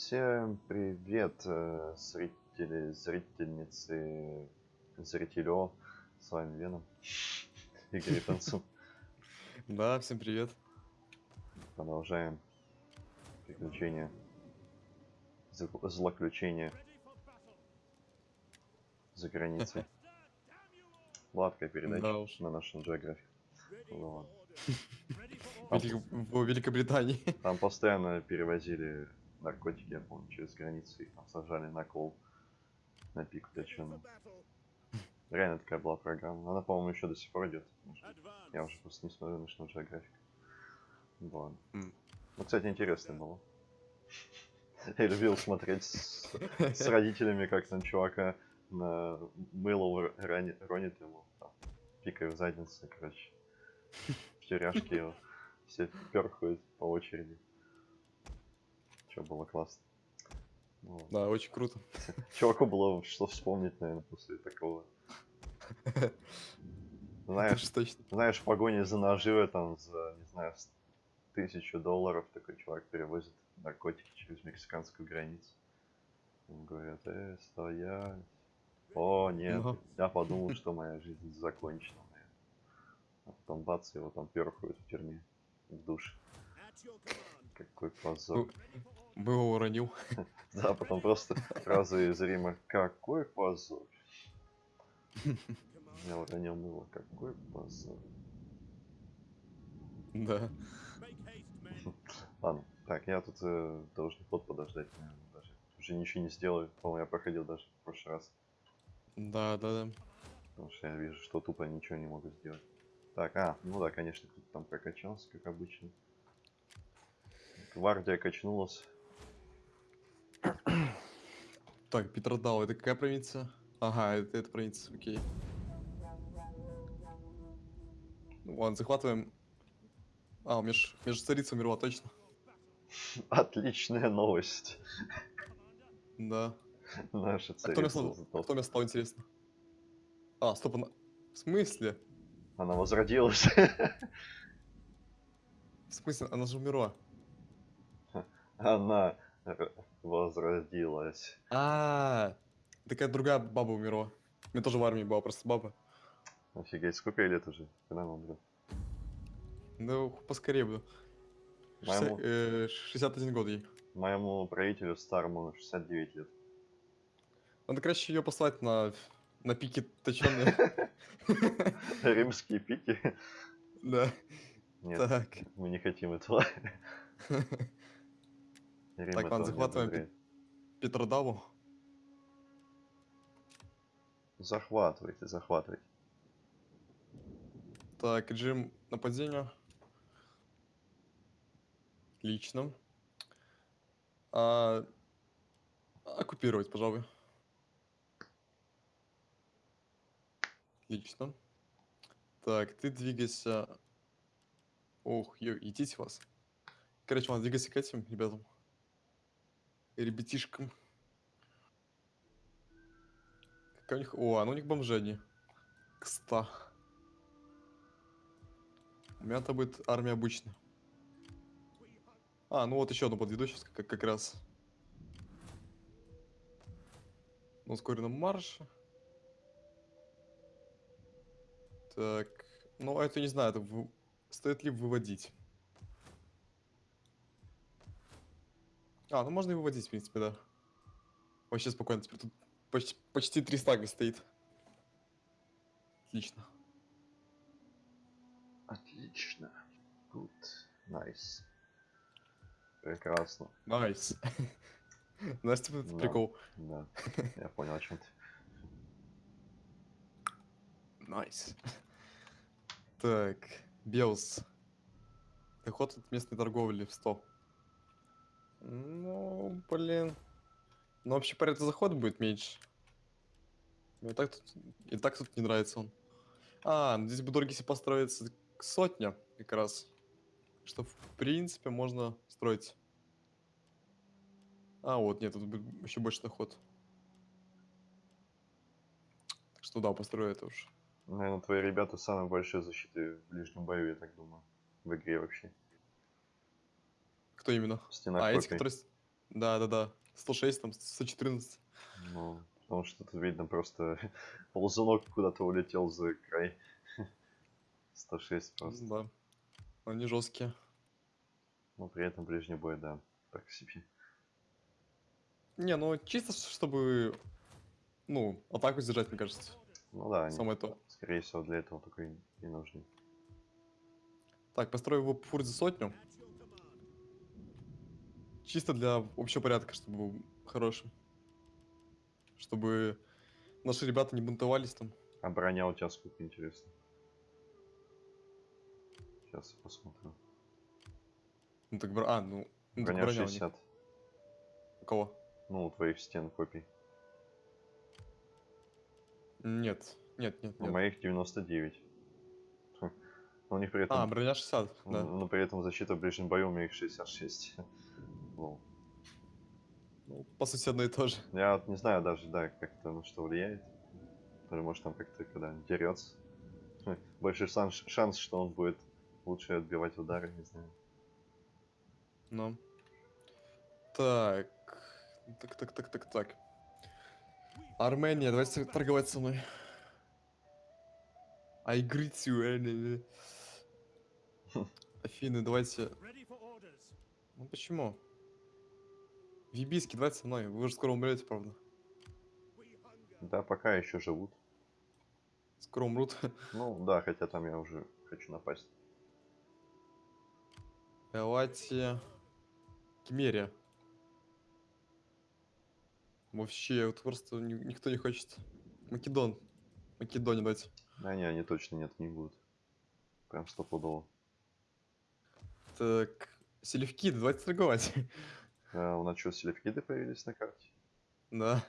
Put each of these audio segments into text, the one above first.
Всем привет, э, зрители, зрительницы, зрителё. С вами Веном. Игорь Танцу. Да, всем привет. Продолжаем приключения. зл- Злоключения за границей. Сладкая передача Да уж. на нашем. Вот. Велик- В Великобритании. Там постоянно перевозили наркотики, я помню, через границу. Их там сажали на кол, на пик точёный. Реально такая была программа. Она, по-моему, еще до сих пор идет. Я уже просто не смотрю National Geographic. Вот. М. Ну, кстати, интересно было. Я любил смотреть с, с родителями, как там чувака на мыло р- рани- ронит ему, там, пикая в задницу, короче. В тюряшке его. Все перхают по очереди. Че было классно. Вот. Да, очень круто. Чуваку было что вспомнить, наверное, после такого. Знаешь, точно. знаешь, в погоне за наживой там за, не знаю, тысячу долларов такой чувак перевозит наркотики через мексиканскую границу. Ему говорят, э, стоять. О, нет, я подумал, что моя жизнь закончена. наверное». А потом бац, его там перхают в тюрьме, в душ. Какой позор. Ну, Мы его уронил. Да, потом просто фраза из Рима «Какой позор!» Я уронил мыло. Какой позор. Да. Ладно, так, я тут э, должен ход подождать, наверное, даже. Уже ничего не сделаю. По-моему, я проходил даже в прошлый раз. Да, да, да. Потому что я вижу, что тупо ничего не могу сделать. Так, а, ну да, конечно, кто-то там прокачался, как обычно. Гвардия качнулась. Так, Петродал, это какая провинция? Ага, это, это провинция, окей. Ну, ладно, захватываем. А, меж, меж царица умерла, точно. Отличная новость. Да. Наша А кто царица а сдохла. кто место стал, интересно? А, стоп, она... В смысле? Она возродилась. В смысле, она же умерла. Она возродилась. А, такая другая баба умерла. У меня тоже в армии была просто баба. Офигеть, сколько ей лет уже? Когда она умрет? Ну, поскорее бы. Моему- 60, э, 61 год ей. Моему правителю старому 69 лет. Надо, короче, ее послать на, на пике точенные. Римские пики? Да. Нет, Так. мы не хотим этого. Так, ладно, захватываем. Петродаву. Захватывайте, захватывайте. Так, режим нападения. Отлично. А, оккупировать, пожалуй. Отлично. Так, ты двигайся. Ох, ё, идите вас. Короче, ладно, двигайся к этим ребятам. Ребятишкам. Какая у них... О, а ну у них бомжи одни. К ста. У меня-то будет армия обычная. А, ну вот еще одну подведу сейчас как, как раз. На ускоренном марше. Так, ну а это не знаю, это вы- стоит ли выводить. А, ну можно и выводить, в принципе, да. Вообще спокойно, теперь тут почти, почти 300 стоит. Отлично. Отлично. Good. Nice. Прекрасно. Nice. Знаешь, типа, это прикол. Да. Я понял, о чем ты. Nice. Так, Белс. Доход от местной торговли в 100. Ну, блин. Ну, вообще, по ряду захода будет меньше. Мне так тут... И так тут не нравится он. А, ну здесь бы дороги если построиться к сотня, как раз. Что, в принципе, можно строить. А, вот, нет, тут еще больше доход. Так что да, построю это уж. Наверное, твои ребята самые большие защиты в ближнем бою, я так думаю. В игре вообще. Кто именно? Стена а, эти, копий. которые... с- Да-да-да. 106, там 114. Ну, потому что тут видно просто ползунок куда-то улетел за край. 106 просто. Да. Они жесткие. Но при этом ближний бой, да, так себе. Не, ну чисто чтобы, ну, атаку сдержать, мне кажется. Ну да, они, Самое то. скорее всего, для этого только и, и нужны. Так, построю его фурт за сотню. Чисто для общего порядка, чтобы был хорошим. Чтобы наши ребята не бунтовались там. А броня у тебя сколько, интересно? Сейчас посмотрю. Ну так, бро- а, ну, ну броня броня у них. 60. У кого? Ну, у твоих стен копий. Нет, нет, нет, У нет. моих 99. Хм. Но у них при этом... А, броня 60, да. Но при этом защита в ближнем бою у меня их 66. Лол. Ну, по сути, одно и то же. Я вот не знаю даже, да, как это на что влияет. Или может там как-то, когда дерется. Больше шанс, шанс, что он будет лучше отбивать удары, не знаю. Ну. Так. Так, так, так, так, так. Армения, давайте торговать со мной. I greet you, enemy. Афины, давайте... Ну почему? Вибиски, давайте со мной. Вы уже скоро умрете, правда. Да, пока еще живут. Скоро умрут. Ну да, хотя там я уже хочу напасть. Давайте... Кемерия. Вообще, вот просто ни- никто не хочет. Македон. Македония, давайте. Да не, они точно нет, не будут. Прям стопудово. Так, селевки, давайте торговать. А, у нас что, селевкиды появились на карте? Да.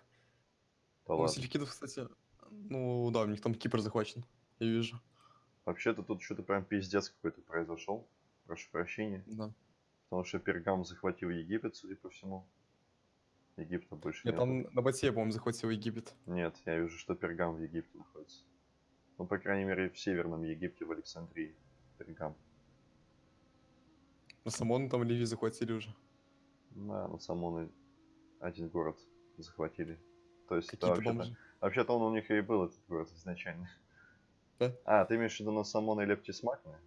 Да Ну, селевкидов, кстати, ну да, у них там Кипр захвачен. Я вижу. Вообще-то тут что-то прям пиздец какой-то произошел. Прошу прощения. Да. Потому что Пергам захватил Египет, судя по всему. Египта больше Нет, нету. там на Бате, по-моему, захватил Египет. Нет, я вижу, что Пергам в Египте находится. Ну, по крайней мере, в Северном Египте, в Александрии. Пергам. Самон там Ливии захватили уже. Да, ну Самоны один город захватили. То есть, это вообще-то, бомжи. вообще-то он у них и был, этот город, изначально. Да? А, ты имеешь в виду на Самона и Лептисмакна?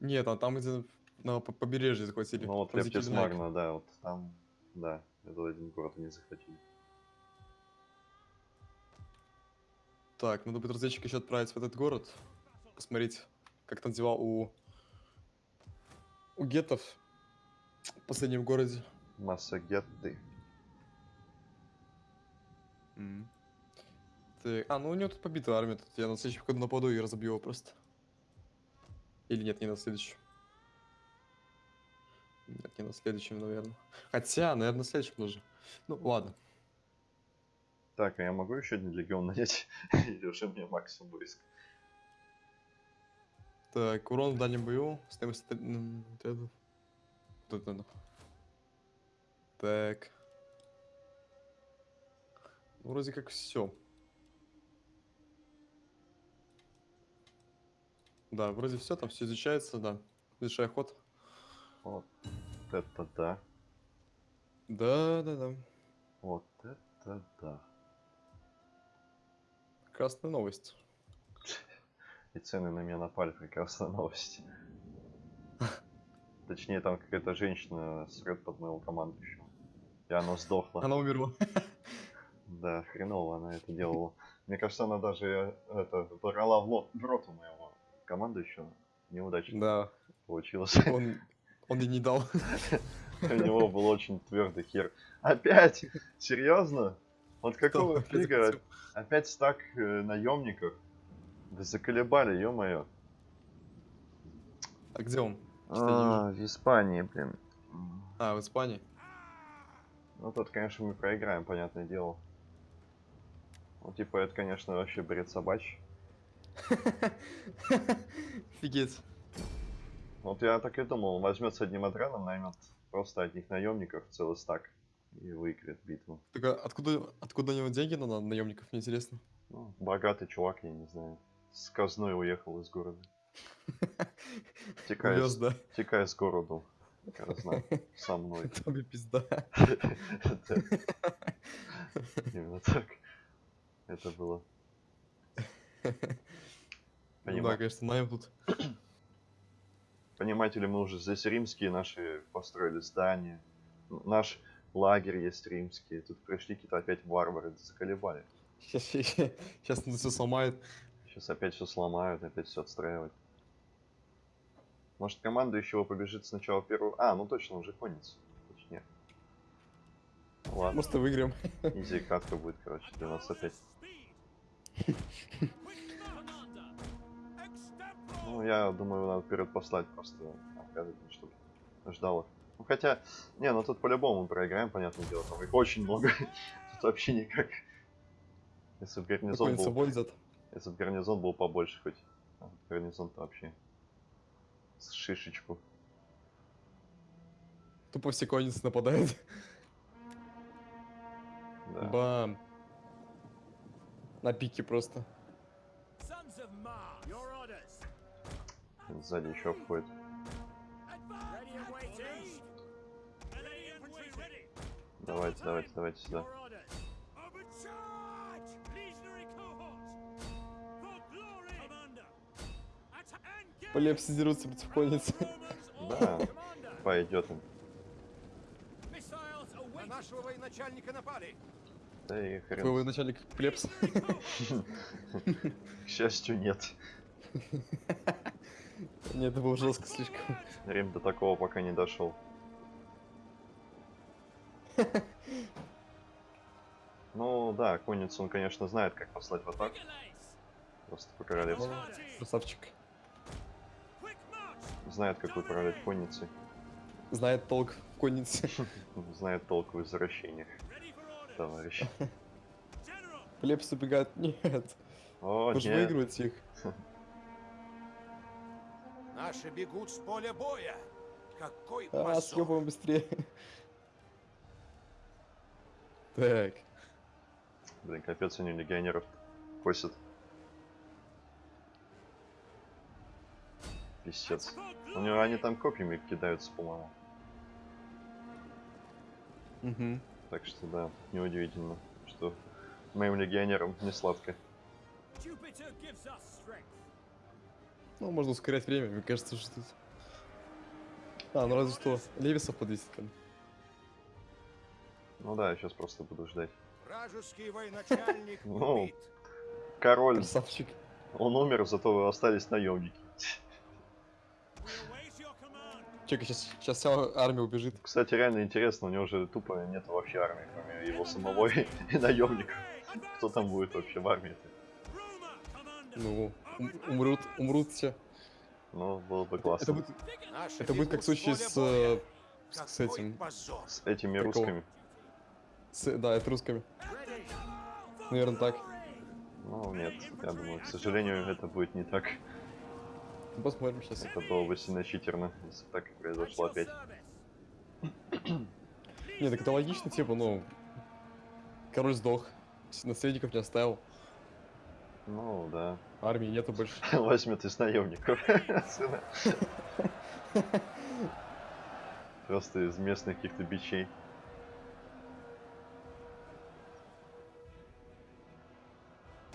Нет, а там где на по- побережье захватили. Ну вот. Лептисмагна, да, вот там, да, этот один город они захватили. Так, надо будет разведчика еще отправить в этот город. Посмотреть, как там дела у... У гетов в последнем городе. Массагетты. Так, а, ну у него тут побита армия. Тут я на следующем году нападу и разобью его просто. Или нет, не на следующем. Нет, не на следующем, наверное. Хотя, наверное, на следующем тоже. Ну, ладно. Так, а я могу еще один легион нанять? Или уже мне максимум войск? Так, урон в дальнем бою. Стоимость... стрел- вот это. Так. Ну, Вроде как все. Да, вроде все, там все изучается, да. Завершай ход. Вот это да. Да, да, да. Вот это да. Красная новость. И цены на меня напали, прекрасная новость. Точнее, там какая-то женщина срет под моего командующего. И она сдохла. Она умерла. Да, хреново она это делала. Мне кажется, она даже э, это брала в, лот, в рот у моего командующего. Неудачно Да, получилось. он, он ей не дал. У него был очень твердый хер. Опять? Серьезно? Вот какого фига? Опять стак э, наемников? Вы заколебали, ё-моё. А где он? А, в Испании, блин. А, в Испании. Ну тут, конечно, мы проиграем, понятное дело. Ну, типа, это, конечно, вообще бред собачий. Офигеть. Вот я так и думал, он возьмет с одним отрядом, наймет просто одних наемников, целый стак, и выиграет битву. Так а откуда, откуда у него деньги на наемников, мне интересно. Ну, богатый чувак, я не знаю. С казной уехал из города. Увез, с- знаю, со мной. Тоби пизда. Да. Именно так. Это было. Ну да, конечно, найм тут. Понимаете ли, мы уже здесь римские наши построили здания. Наш лагерь есть римский. Тут пришли какие-то опять варвары, заколебали. Сейчас, сейчас все сломает. Сейчас опять все сломают, опять все отстраивать. Может, командующего побежит сначала первую... А, ну точно, уже конец. Точнее. Ладно, и выиграем. изи катка будет, короче, для нас опять. Ну, я думаю, надо вперед послать просто отряды, чтобы ждало. Ну, хотя, не, ну тут по-любому проиграем, понятное дело, там их очень много. Тут вообще никак. Если бы гарнизон был, если бы гарнизон был побольше хоть. А гарнизон-то вообще шишечку. Тупо все конницы нападают. Да. Бам. На пике просто. Сзади еще входит. Давайте, давайте, давайте сюда. Полепси дерутся против конницы. Да. Пойдет им. На нашего военачальника напали. Да и хрен. Твой начальник Плепс. К счастью, нет. Нет, это было жестко слишком. Рим до такого пока не дошел. Ну да, конницу он, конечно, знает, как послать в атаку. Просто по-королевски. Красавчик. Знает, как управлять конницей. Знает толк в коннице. Знает толк в orders. товарищ. Плепс убегает. Нет. О, Вы же нет. выигрываете их. Наши бегут с поля боя. Какой А, быстрее. Так. Блин, капец, они легионеров косят. Писец. У него они там копьями кидаются, по-моему. Угу. Так что да, неудивительно, что моим легионерам не сладко. Jupiter gives us strength. Ну, можно ускорять время, мне кажется, что тут... А, ну разве что Левисов подвесит ко. Ну да, я сейчас просто буду ждать. Вражеский военачальник Ну. убит. Король, Красавчик. он умер, зато вы остались наемники. Чекай, сейчас, сейчас вся армия убежит. Кстати, реально интересно, у него же тупо нет вообще армии, кроме его самого и, и наемников. Кто там будет вообще в армии-то? Ну, ум- умрут, умрут все. Ну, было бы Это классно. будет, Наши это будет как в бегут случае поля с, э, с, с этим. С этими Какого? русскими. с, да, это русскими. Наверное, так. Ну, нет, я думаю, к сожалению, это будет не так. Посмотрим сейчас. Это было бы сильно читерно, если так произошло опять. Не, так это логично, типа, ну... Король сдох, наследников не оставил, Ну, да. армии нету больше. Возьмет из наемников. Просто из местных каких-то бичей.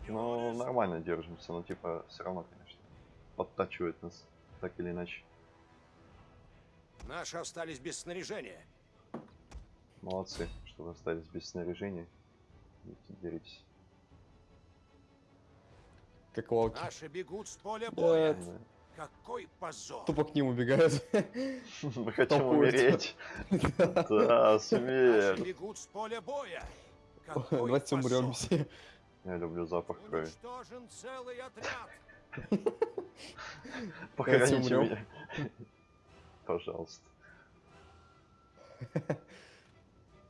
Ну, нормально держимся, но типа все равно, конечно, подтачивает нас так или иначе. Наши остались без снаряжения. Молодцы, что вы остались без снаряжения. Идите, деритесь. Как волки. Наши бегут с поля боя. Да. Какой позор. Тупо к ним убегают. Мы хотим умереть. Да, Наши смерть. бегут с поля боя. Давайте умрем все. Я люблю запах крови. Уничтожен целый отряд. Похороните умрем. меня. Пожалуйста.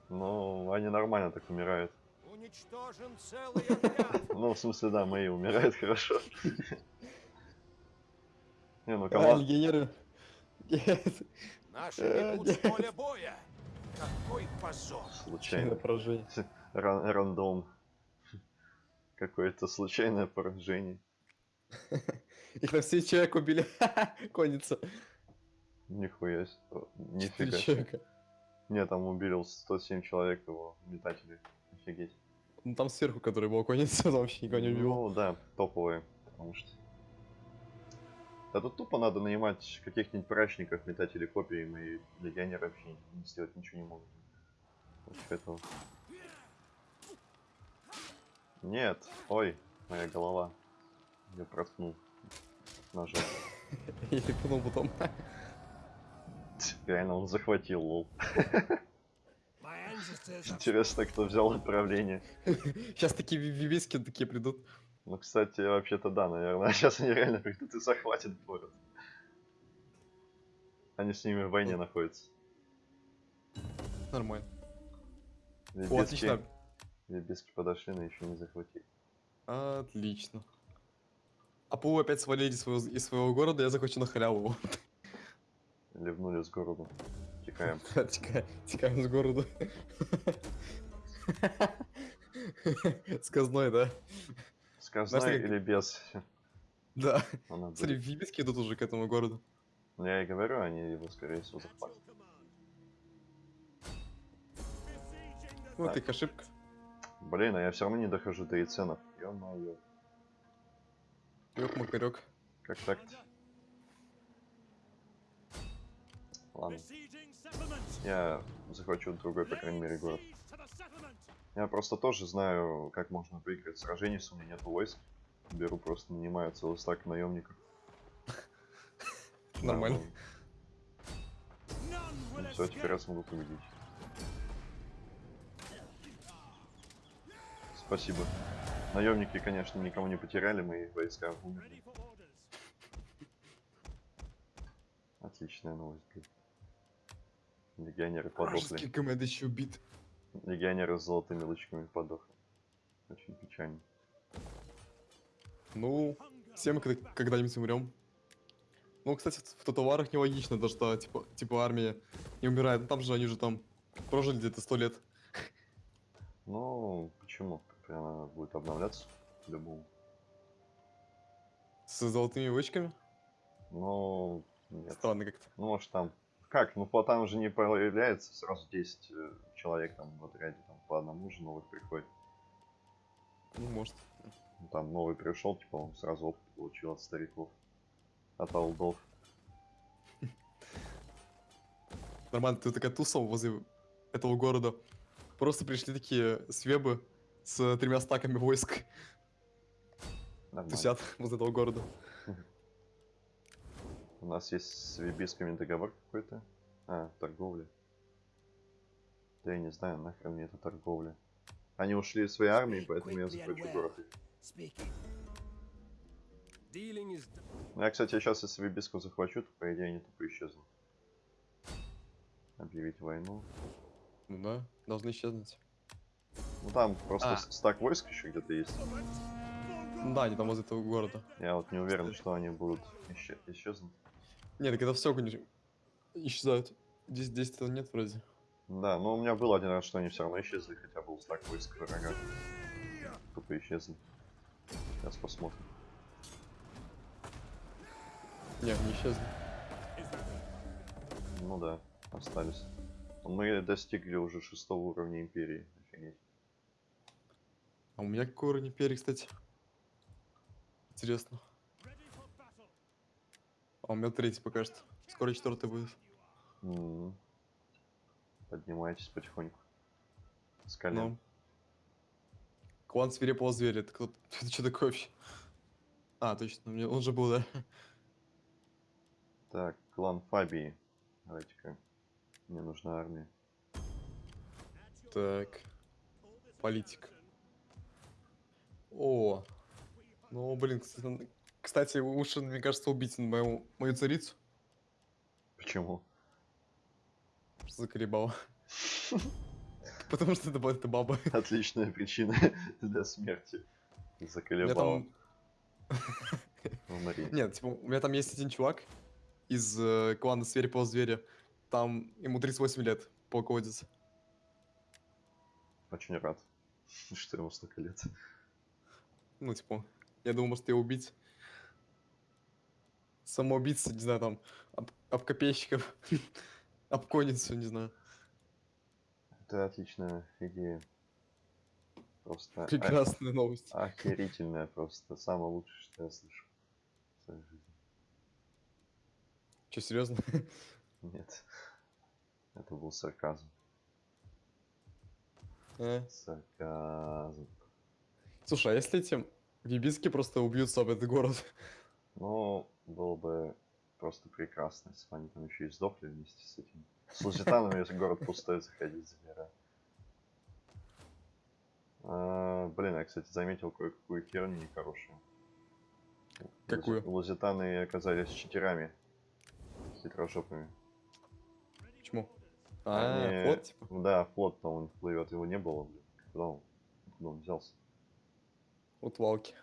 Ну, они нормально так умирают. Уничтожен целый отряд. Ну, в смысле, да, мои умирают хорошо. Не, ну команда... легионеры. Нет. Наши с поля боя. Какой позор. Случайное Случайно. поражение. Ран- Рандом. Какое-то случайное поражение. Их на все человек убили. Конница. Нихуя себе. Нифига человека. Не, там убили 107 человек его метатели. Офигеть. Ну там сверху, который балконится, там вообще никого не убил. Ну да, топовые. Потому что... Да тут тупо надо нанимать каких-нибудь прачников, метателей копий, и легионеры вообще не сделать ничего не могут. Против этого. Нет, ой, моя голова. Я проткнул. Ножом. И пнул потом. Реально он захватил, лол. Интересно, кто взял отправление. Сейчас такие ви- вивески такие придут. Ну, кстати, вообще-то да, наверное. Сейчас они реально придут и захватят город. Они с ними в войне находятся. Нормально. О, Лебедки- отлично. Лебедки подошли, но еще не захватили. Отлично. А ПУ опять свалили из своего, из своего города, я захочу на халяву. Ливнули с города. Текаем. Текаем, текаем с города. Сказной, да? Сказной Знаешь, или без? Да. Смотри, вивески идут уже к этому городу. Ну, Я и говорю, они его, скорее всего, захватят. the Вот Так. их ошибка. Блин, а я все равно не дохожу до яйценов. Ё-моё. Ёк, макарек. Как так? Ладно. Я захвачу другой, по крайней мере, город. Я просто тоже знаю, как можно выиграть сражение, если у меня нет войск. Беру просто, нанимаю целый стак наемников. Нормально. Will Все, теперь я смогу победить. Спасибо. Наемники, конечно, никого не потеряли, мои войска умерли. Отличная новость. блин. Легионеры подохли. Вражеский команд еще убит. Легионеры с золотыми лычками подохли. Очень печально. Ну, все мы когда- когда-нибудь умрем. Ну, кстати, в татуарах нелогично, даже что, типа, типа армия не умирает. Ну, там же они же там прожили где-то сто лет. Ну, почему? Она будет обновляться по-любому. С золотыми вычками. Ну, нет. Странно как-то. Ну, может там... Как? Ну, по там же не появляется сразу 10 э, человек там в отряде. Там по одному же новых приходит. Ну, может. Ну, Там новый пришел, типа он сразу опыт получил от стариков. От олдов. Нормально, ты такая туса возле этого города. Просто пришли такие свебы с тремя стаками войск. Нормально. Тусят возле этого города. У нас есть с вибисками договор какой-то. А, торговля. Да я не знаю, нахрен мне эта торговля. Они ушли из своей армии, поэтому я захвачу город. Ну, я, кстати, сейчас если вибиску захвачу, то по идее они тупо исчезнут. Объявить войну. Ну да, должны исчезнуть. Ну там просто А. стак войск еще где-то есть. Да, они там возле этого города. Я вот не уверен, что они будут исче- исчезнуть. Нет, так это все, конечно, исчезают. Здесь, этого нет вроде. Да, но у меня был один раз, что они все равно исчезли, хотя был стак войск врага. Тупо исчезли. Сейчас посмотрим. Не, не исчезли. Ну да, остались. Мы достигли уже шестого уровня империи. А у меня какой уровень империи, кстати? Интересно. А у меня третий пока что. Скоро четвертый будет. М. Поднимайтесь потихоньку. С колен. Ну. Клан свирепого зверя. Это кто? Это что такое вообще? А, точно, мне- он же был, да? Так, клан Фабии. Давайте-ка. Мне нужна армия. Так, политик. О, ну, блин, кстати, лучше, мне кажется, убить мою, мою царицу. Почему? Что заколебала. Потому что это, ба- это баба. Отличная причина для смерти. Заколебал. Нет, типа, у меня там есть один чувак из э, клана Свирепого Зверя. Там ему 38 лет полководец. Очень рад, что ему столько лет. Ну, типа, я думал, может, его убить. Самоубийца, не знаю, там, об- об копейщиков, об конницу, не знаю. Это отличная идея. Просто Прекрасная новость. охерительная просто. Самое лучшее, что я слышал в своей жизни. Че, серьезно? Нет. Это был сарказм. Э. Сарказм. Слушай, а если эти вибиски просто убьются об этот город? Ну, было бы просто прекрасно, если бы они там еще и сдохли вместе с этим. С лузитанами, если город пустой, заходить забирать. А, блин, я, кстати, заметил кое-какую херню нехорошую. Какую? Лузитаны оказались читерами. Хитрожопыми. Почему? А, Они- вот, типа. Да, флот там он плывет, его не было, блин. Куда он, откуда он взялся? Вот валки.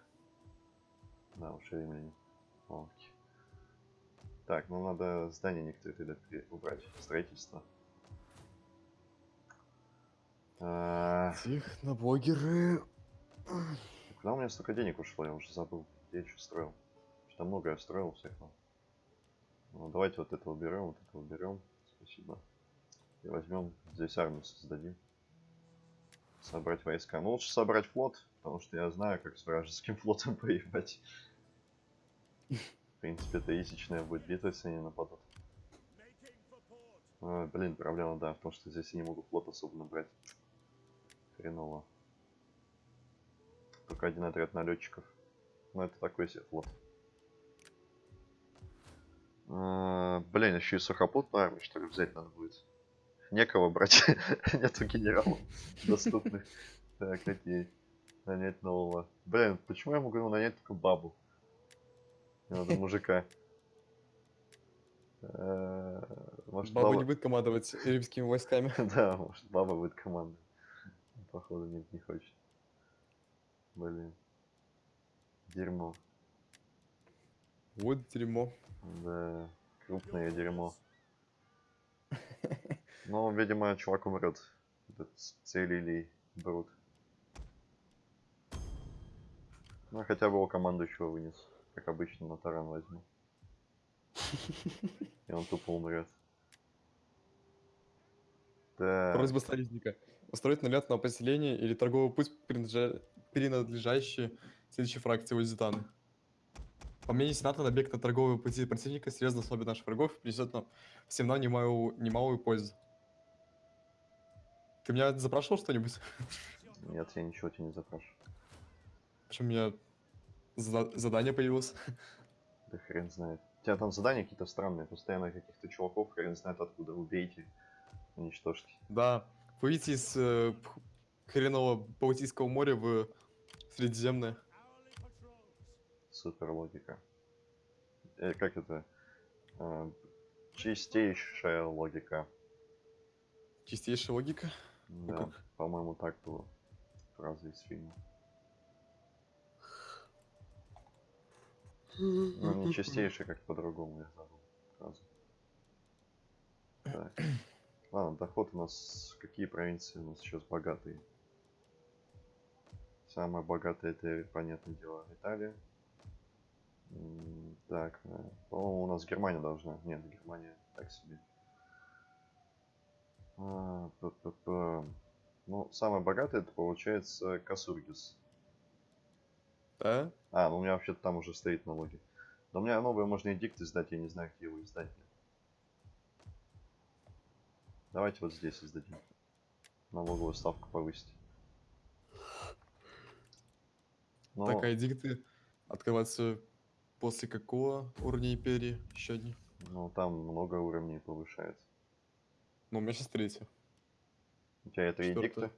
Да, уж времени. Окей. Так, ну надо здание некоторые тогда убрать. Строительство. А, Техноблогеры. Куда у меня столько денег ушло, я уже забыл. Я еще строил. Что много я строил всякого. Ну, давайте вот это уберем, вот это уберем. Спасибо. И возьмем, здесь армию создадим. Собрать войска. Ну, лучше собрать флот, потому что я знаю, как с вражеским флотом поебать. В принципе, это будет битва, если они нападут. А, блин, проблема, да, в том, что здесь я не могу флот особо набрать. Хреново. Только один отряд налетчиков. Ну, это такой себе флот. А, блин, еще и сухопутную армию, что ли, взять надо будет. Некого брать. Нету генералов доступных. Так, окей. Нанять нового. Блин, почему я могу нанять только бабу? Мне надо мужика. Э, Может, Баба баба- не будет командовать римскими войсками. Да, может, баба будет команда. Походу, нет, не хочет. Блин. Дерьмо. Вот дерьмо. Да, крупное дерьмо. Ну, видимо, чувак умрет. Этот целили брут. Ну, хотя бы его командующего вынес. Как обычно, на таран возьму. И он тупо умрет. Да. Просьба союзника. Устроить налет на поселение или торговый путь, принадлежа- принадлежащий следующей фракции Узитаны. По мнению Сената, набег на торговые пути противника серьезно ослабит наших врагов и принесет нам всем нам немалую, немалую пользу. Ты меня запрашивал что-нибудь? Нет, я ничего тебе не запрашиваю. Почему у меня зада- задание появилось? Да хрен знает. У тебя там задания какие-то странные, постоянно каких-то чуваков, хрен знает откуда. Убейте, уничтожьте. Да, выйти из э, хренового Балтийского моря в Средиземное. Hourly patrols. Супер логика. Э, как это? Э, чистейшая логика. Чистейшая логика. Да, как? по-моему, так было. Фраза из фильма. Ну, не чистейшая, как по-другому, я забыл фразу. Так. Ладно, доход у нас... Какие провинции у нас сейчас богатые? Самая богатая это, понятное дело, Италия. Так, э, по-моему, у нас Германия должна. Нет, Германия так себе. А, п-п-п. Ну, самая богатая это получается Касургис. Да? А, ну у меня вообще-то там уже стоит налоги. Но у меня новые можно эдикт издать, я не знаю, где его издать. Давайте вот здесь издадим. Налоговую ставку повысить. Ну, Так, а эдикты открываются после какого уровня империи? Еще одни. ну, там много уровней повышается. Ну, у меня сейчас третий. У тебя это Четвёртый. эдикты?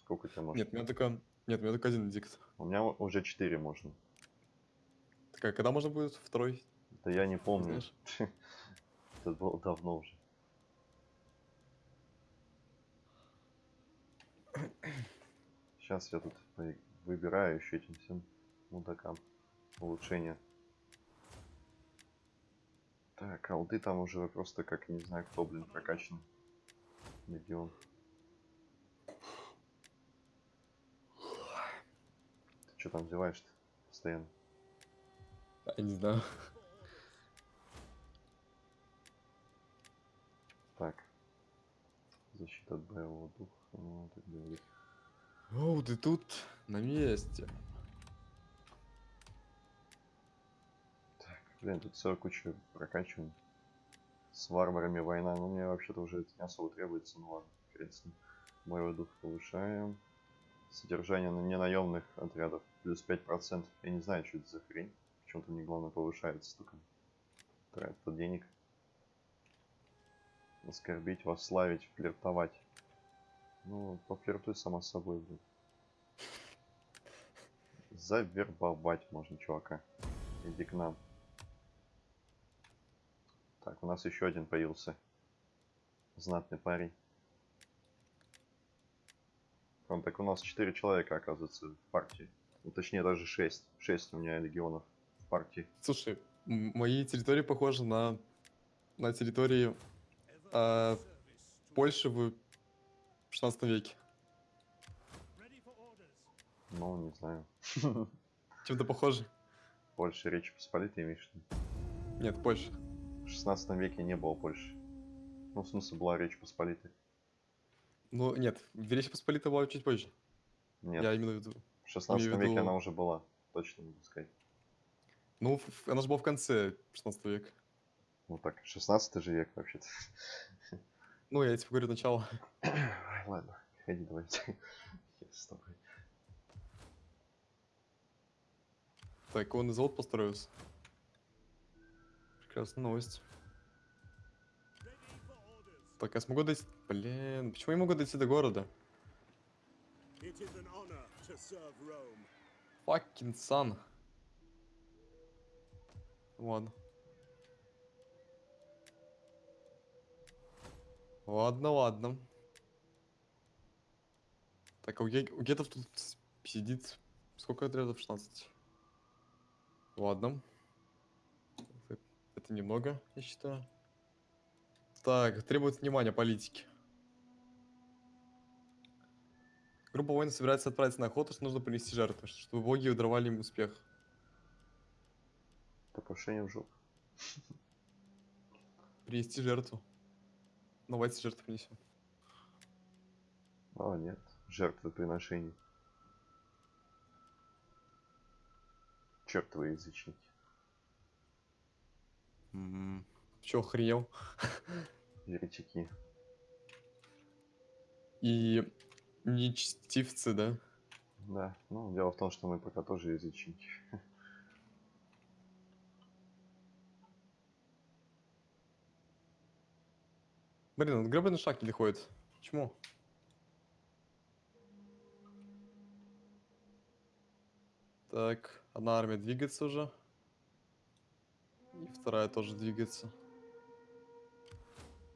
Сколько тебя может? Нет, у меня только... Нет, у меня только один эдикт. У меня уже 4 можно. Такая, когда можно будет второй? Это я не помню. Это было давно уже. Сейчас я тут выбираю еще этим всем мудакам улучшения. Так, алды там уже просто как не знаю кто, блин, прокачан. Легион. Ты что там зеваешь-то постоянно? Я не знаю. Так. Защита от боевого духа. Ну, так говорит. Оу, ты тут на месте. Блин, тут целая куча прокачиваний. С варварами война. Ну, мне вообще-то уже это не особо требуется. Ну ладно, хрен с ним. Боевой дух повышаем. Содержание на ненаемных отрядов плюс 5%. Я не знаю, что это за хрень. Почему-то мне главное повышается столько. Тратит денег. Оскорбить, восславить, флиртовать. Ну, пофлиртуй сама собой, блин. Завербовать можно чувака. Иди к нам. Так, у нас еще один появился. Знатный парень. Он так у нас 4 человека, оказывается, в партии. Ну, точнее, даже 6. 6 у меня легионов в партии. Слушай, мои территории похожи на, на территории а, Польши в 16 веке. Ну, не знаю. Чем-то похожи? Польша, Речь Посполитой, имеешь? Нет, Польша. В 16 веке не было Польши. Ну, в смысле, была Речь Посполитой. Ну, нет, Речь Посполита была чуть позже. Нет, Я именно в виду. в 16 имею в веке виду- она уже была. Точно могу сказать. Ну, она же была в конце 16 века. Ну так, 16 же век вообще-то. Ну, я тебе говорю начало. Ладно, ходи давайте. Я с тобой. Так, он и завод построился. Прекрасная новость. Так, я смогу дойти... Блин, почему я могу дойти до города? Fucking sun. Ладно. Ладно, ладно. Так, а у, ге- у гетов тут сидит... Сколько отрядов? 16. Ладно. Это, немного, я считаю. Так, требует внимания политики. Группа воинов собирается отправиться на охоту, что нужно принести жертву, чтобы боги даровали им успех. Покушение в жопу. Принести жертву. Давайте жертву принесем. О, нет. Жертвоприношений. Чертовы язычники. Че, охренел? Еретики. И нечестивцы, да? Да. Ну, дело в том, что мы пока тоже язычники. Блин, он гребаный шаг не ходит. Почему? Так, одна армия двигается уже. И вторая тоже двигается.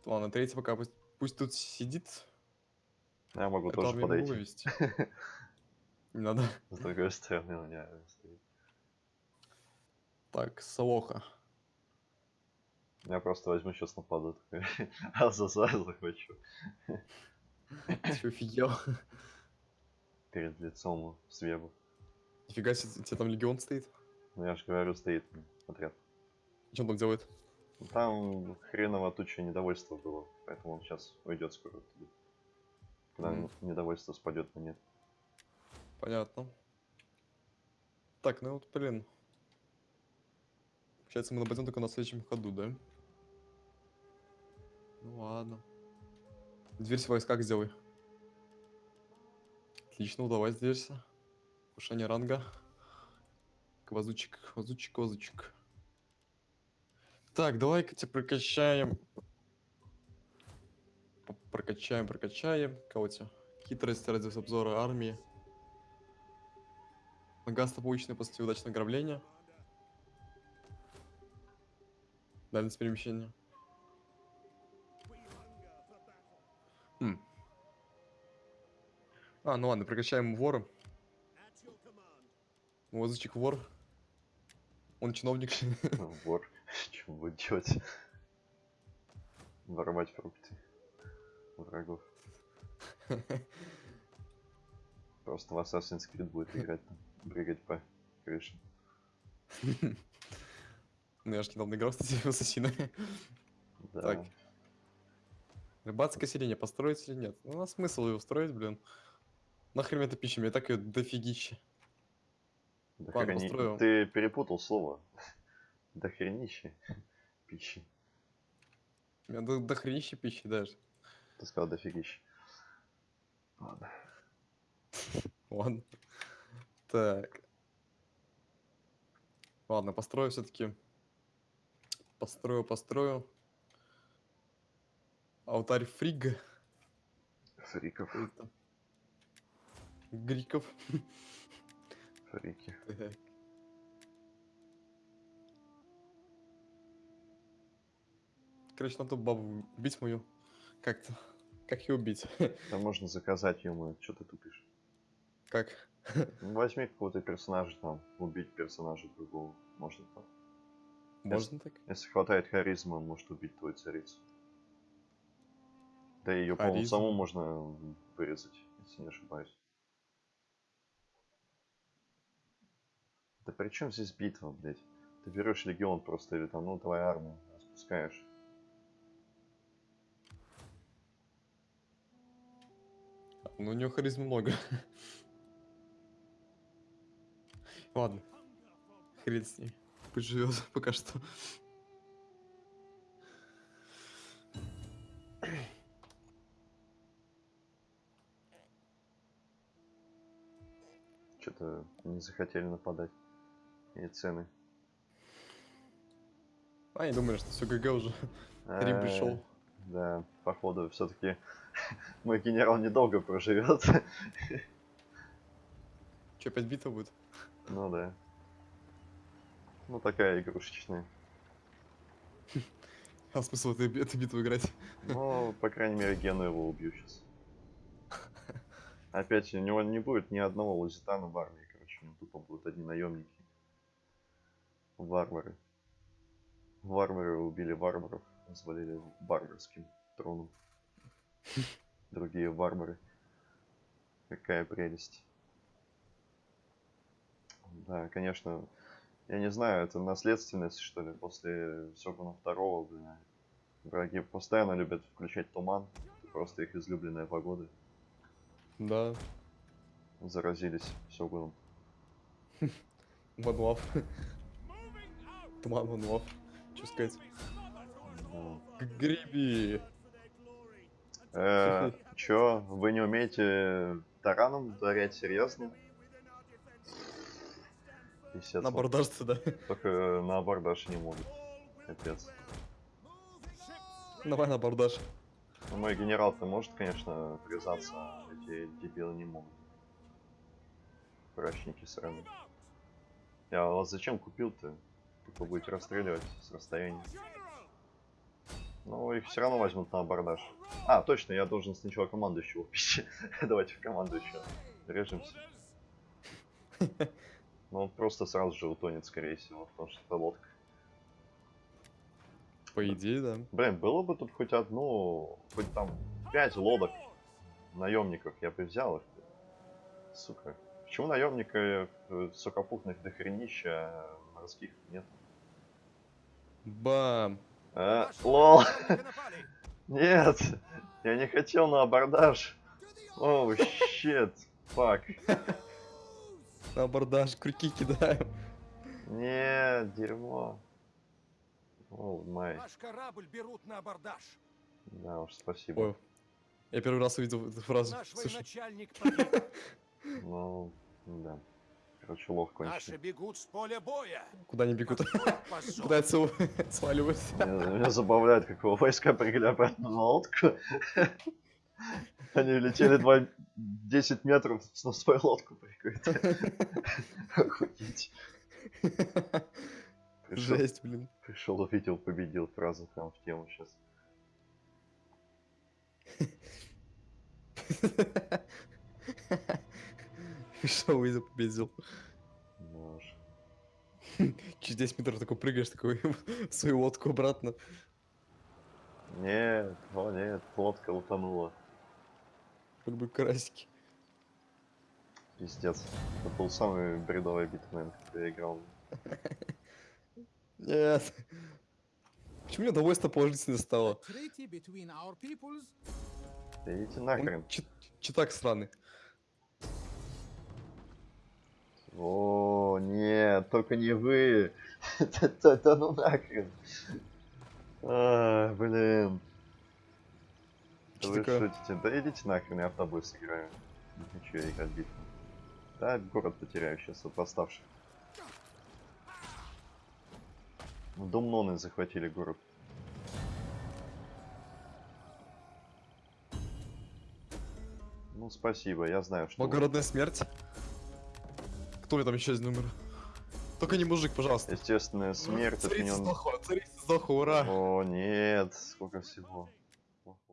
Ладно, третья пока пусть, пусть тут сидит. Я могу Эту тоже подойти. вывести. Не надо. С другой стороны у меня стоит. Так, Солоха. Я просто возьму сейчас нападу. А за захвачу. Ты чё, офигел? Перед лицом свебу. Нифига себе, у тебя там легион стоит. Ну я же говорю, стоит м, отряд. Он там делает? Ну, Там хреново туча недовольства было, поэтому он сейчас уйдет скоро. Когда Мгм. недовольство спадет на нет. Понятно. Так, ну вот, блин. Получается, мы нападем только на следующем ходу, да? Ну ладно. Дверь в войсках сделай. Отлично, удалась дверься. Повышение ранга. Квазучик, квазучик, квазучик. Так, давай-ка тебя прокачаем. Прокачаем, прокачаем. Кого тебя? Хитрость, радиус обзора армии. Нагасто полученный после удачного ограбления. Дальность перемещения. Хм. А, ну ладно, прокачаем вора. Воздучик вор. Он чиновник. Вор. Что будет делать? Воровать фрукты. Врагов. Просто в Assassin's Creed будет играть там. Прыгать по крыше. Ну я же недавно играл, кстати, в Ассасина. Да. Так. Рыбацкое селение построить или нет? Ну, у нас смысл ее строить, блин. Нахрен это пища, мне и так ее дофигища. Да Ладно, построю. Ты перепутал слово. До хренище пищи. Меня до, дохренища пищи даже. Ты сказал дофигища. Ладно. Ладно. Так. Ладно, построю все-таки. Построю, построю. Алтарь Фрига. Фриков. Это? Гриков. Фрики. Так. Короче, надо бабу убить мою. Как-то. Как ее убить? Там можно заказать ему, что ты тупишь. Как? Ну, Возьми какого-то персонажа там, убить персонажа другого. Можно так. Можно так? Если хватает харизмы, он может убить твою царицу. Да ее, по-моему, саму можно вырезать, если не ошибаюсь. Да при чем здесь битва, блядь? Ты берешь легион просто или там, ну, твоя армия, распускаешь. Ну, у него харизмы много. Ладно. Хрен с ней. Пусть живет пока что. Что-то не захотели нападать. И цены. А, я думаю, что все ГГ уже. Рим Э, пришел. Да, походу, все-таки мой генерал недолго проживет. Че, опять битва будет? Ну да. Ну такая игрушечная. А смысл этой, этой битвы играть? Ну, по крайней мере, Гену его убью сейчас. Опять, у него не будет ни одного лузитана в армии, короче, у него тупо будут одни наемники. Варвары. Варвары убили варваров, взвалили варварским троном. Другие варвары. Какая прелесть. Да, конечно, я не знаю, это наследственность, что ли, после Сёгуна второго, блин. Враги постоянно любят включать туман. Это просто их излюбленная погода. Да, Заразились Сёгуном. ванлав. Туман ванлав. Че сказать? Да. Г- Гриби. Э, чё, вы не умеете тараном ударять серьезно? Писец, На бордажце, да? Только на абордаж не могут. Капец. Давай на бордаж. Ну, мой генерал-то может, конечно, привязаться, а эти дебилы не могут. Прачники сраные. Я вас зачем купил-то? Только будете расстреливать с расстояния. Ну, их все равно возьмут на абордаж. А, точно, я должен сначала командующего убить. Давайте в командующего. Режемся. Ну, он просто сразу же утонет, скорее всего, потому что это лодка. По идее, да. Блин, было бы тут хоть одну, хоть там пять лодок наемников, я бы взял их. Сука. Почему наемника э, сухопутных дохренища, а морских нет? Бам. А, Наши лол, нет, я не хотел на абордаж. Оу, щет, фак. На бордаж крюки кидаем. Нет, дерьмо. Оу, май. Наш корабль берут на абордаж. Да уж, спасибо. Ой. Я первый раз увидел эту фразу. Наш Слушай, военачальник. Ну, да. Короче, лох Наши конченый. бегут с поля боя. куда они бегут? Какой позор. Пытаются у- сваливать. Меня, забавляет, как его войска прыгали обратно на лодку. Они летели два 10 метров на свою лодку прыгают. Охуеть. Пришел, Жесть, блин. пришел, увидел, победил. Фраза прям в тему сейчас. Что увидел, победил. Уж. Через 10 метров такой прыгаешь, такой свою лодку обратно. Нет, о нет, лодка утонула. Как бы карасики. Пиздец. Это был самый бредовый наверное, который я играл. Нет. Почему мне довольно положительно стало? Да идите нахрен. чит- читак сраный. О, нет, только не вы. Да ну нахрен. А, блин. Вы такое? шутите? Да идите нахрен, я в тобой сыграю. Не хочу я играть битву. Да, город потеряю сейчас от восставших. Думноны захватили город. Ну, спасибо, я знаю, что... вы- Благородная смерть. Кто ли там еще из номера? Только не мужик, пожалуйста. Естественная смерть Царица отменен... сдохла, царица сдохла, ура. О, нет, сколько всего.